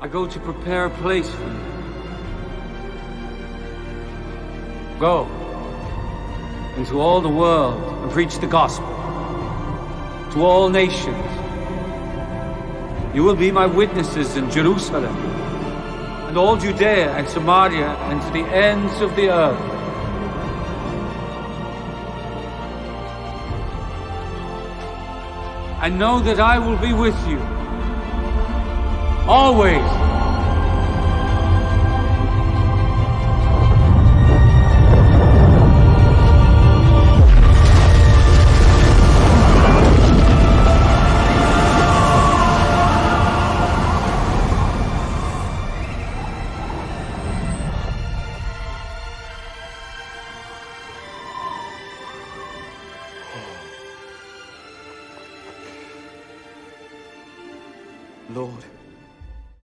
I go to prepare a place for you. Go into all the world and preach the gospel to all nations. You will be my witnesses in Jerusalem and all Judea and Samaria and to the ends of the earth. And know that I will be with you always. Lord,